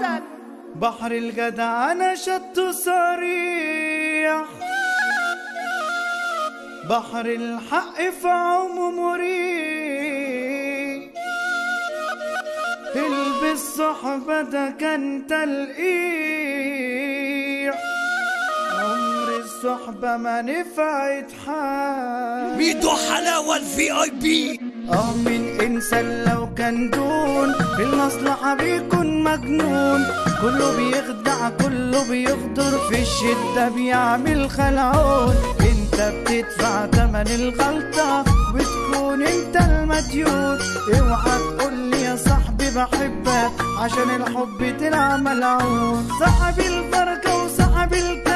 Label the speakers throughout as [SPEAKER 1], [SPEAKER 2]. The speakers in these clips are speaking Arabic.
[SPEAKER 1] حسن
[SPEAKER 2] بحر الجدع أنا شط صريح. بحر الحق في عمو مريح. البس صحبة ده كان تلقيح عمر الصحبة ما نفعت حال.
[SPEAKER 3] ميدو حلاوة الفي اي بي
[SPEAKER 2] آه من إنسان لو كان دون المصلحة بيكون مجنون. كله بيخدع كله بيغدر في الشدة بيعمل خلعون. إنت بتدفع تمن الغلطة بتكون إنت المديون. اوعى تقول لي يا صاحبي بحبك عشان الحب طلع ملعون. صاحب الفرقة وصاحب الكاس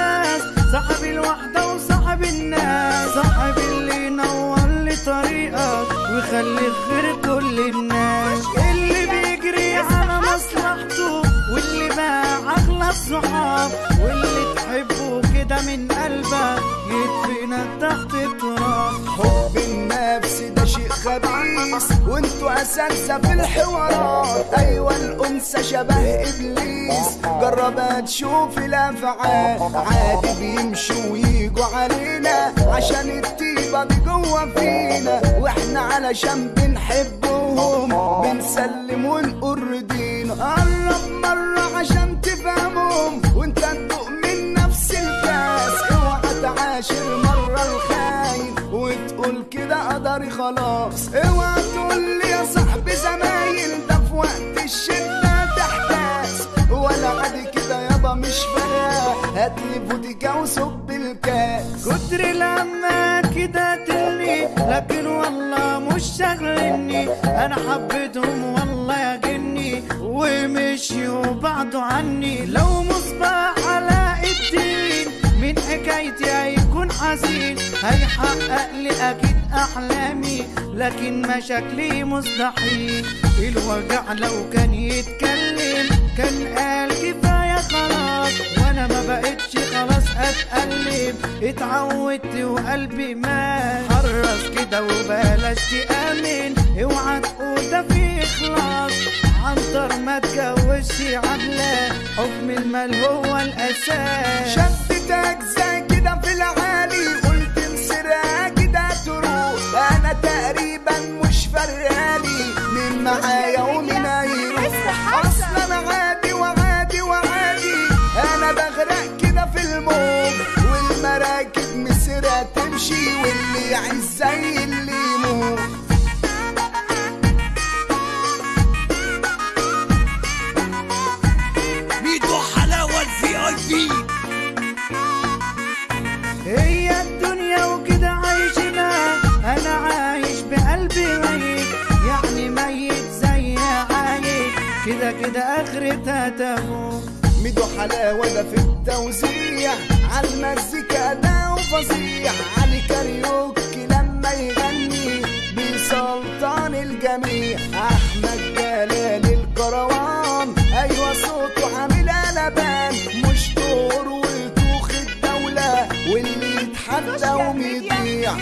[SPEAKER 2] ويخلي خير كل الناس. اللي بيجري على مصلحته واللي باع اغلى الصحاب واللي تحبه كده من قلبك يدفنك تحت التراب.
[SPEAKER 4] حب النفس ده شيء خبيث وانتوا اساتذه في الحوارات. أيوه الأنثى شبه إبليس. جربها تشوف الأفعال. عادي بيمشوا ويجوا علينا عشان الطيبة دي جوه فينا. وإحنا علشان بنحبهم. بنسلم ونقول رضينا قرب مرة عشان تفهمهم. وانت تدوق من نفس الكاس اوعى تعاشر مرة الخاين. وتقول كده قدري خلاص. اوعى تقول لي يا صاحبي زمايل ده في وقت الشدة تحتاس ولا عادي كده يابا مش فارقه هاتلي فوديكا وصب الكاس.
[SPEAKER 2] كتر لما كده لكن والله مش شغلني أنا حبيتهم والله يا جني ومشيوا بعدوا عني. لو مصباح علاء الدين من حكايتي هيكون حزين. هيحقق لي أكيد أحلامي. لكن مشاكلي مستحيل. الوجع لو كان يتكلم كان قال كفاية خلاص. وأنا ما بقتش اتقلب اتعودت وقلبي مات. حرص كده وبلاش تأمن. اوعى تقول ده في إخلاص. عنتر ما تجوزش عدلة. حكم المال هو الأساس.
[SPEAKER 4] شدتك زي كده في العالي. قلت انسرها كده تروح. أنا تقريبا مش فرقالي مين معايا ومين هيروح أصلا أنا تمشي واللي يعيش زي اللي يموت.
[SPEAKER 3] ميدو حلاوة ال VIP.
[SPEAKER 2] هي الدنيا وكده عايشنا أنا عايش بقلبي ميت يعني ميت زي عايش كده كده اخرتها تموت
[SPEAKER 4] ميدو حلاوة ده في التوزيع عالمزيكا ده وفظيع. الكاريوكي لما يغني بيسلطن الجميع. أحمد جلال الكروان أيوه صوته عامل قلبان مش طور وتوخ الدولة واللي يتحدى ومضيع.